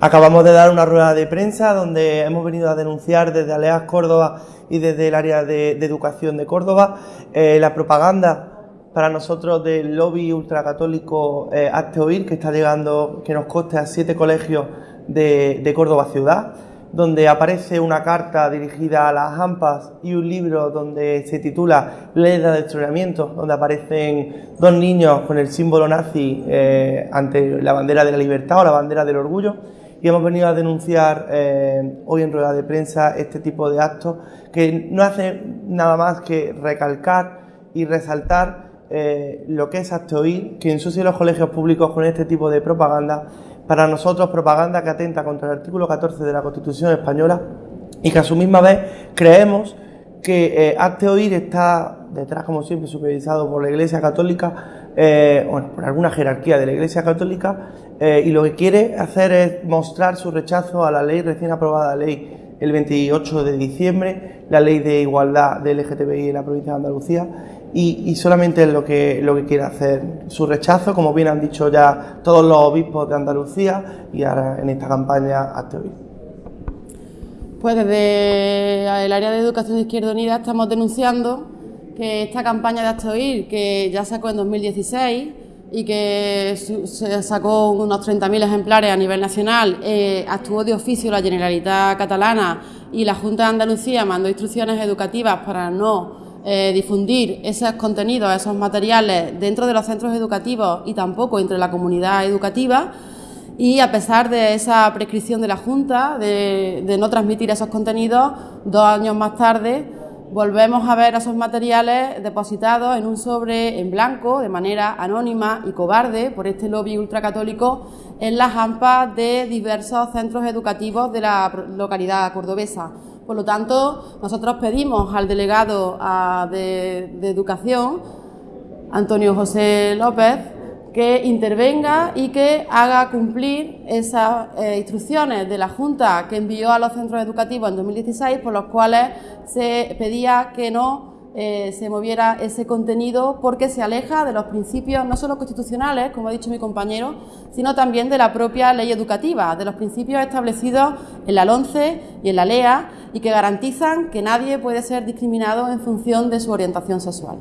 Acabamos de dar una rueda de prensa donde hemos venido a denunciar desde Aleas Córdoba y desde el área de, educación de Córdoba eh, la propaganda para nosotros del lobby ultracatólico eh, Oír que está llegando, que nos coste a siete colegios de, Córdoba ciudad, donde aparece una carta dirigida a las AMPAs y un libro donde se titula Ley de Adoctrinamiento, donde aparecen dos niños con el símbolo nazi eh, ante la bandera de la libertad o la bandera del orgullo y hemos venido a denunciar eh, hoy en rueda de prensa este tipo de actos que no hace nada más que recalcar y resaltar eh, lo que es Acteoir, que ensucia los colegios públicos con este tipo de propaganda. Para nosotros, propaganda que atenta contra el artículo 14 de la Constitución española y que a su misma vez creemos que eh, está detrás, como siempre, supervisado por la Iglesia Católica, eh, bueno, por alguna jerarquía de la Iglesia Católica, eh, y lo que quiere hacer es mostrar su rechazo a la ley recién aprobada, la ley el 28 de diciembre, la ley de igualdad del LGTBI en la provincia de Andalucía, y, solamente es lo que, lo que quiere hacer, su rechazo, como bien han dicho ya todos los obispos de Andalucía, y ahora en esta campaña hasta hoy. Pues desde el área de educación de Izquierda Unida estamos denunciando que esta campaña de Hasta Oír, que ya sacó en 2016 y que se sacó unos 30.000 ejemplares a nivel nacional, eh, actuó de oficio la Generalitat Catalana y la Junta de Andalucía mandó instrucciones educativas para no eh, difundir esos contenidos, esos materiales dentro de los centros educativos y tampoco entre la comunidad educativa. Y a pesar de esa prescripción de la Junta de no transmitir esos contenidos, dos años más tarde volvemos a ver esos materiales depositados en un sobre en blanco de manera anónima y cobarde por este lobby ultracatólico en las AMPAs de diversos centros educativos de la localidad cordobesa. Por lo tanto, nosotros pedimos al delegado ah, de, de Educación, Antonio José López, que intervenga y que haga cumplir esas eh, instrucciones de la Junta que envió a los centros educativos en 2016, por los cuales se pedía que no eh, se moviera ese contenido porque se aleja de los principios no solo constitucionales, como ha dicho mi compañero, sino también de la propia ley educativa, de los principios establecidos en la LONCE y en la LEA y que garantizan que nadie puede ser discriminado en función de su orientación sexual.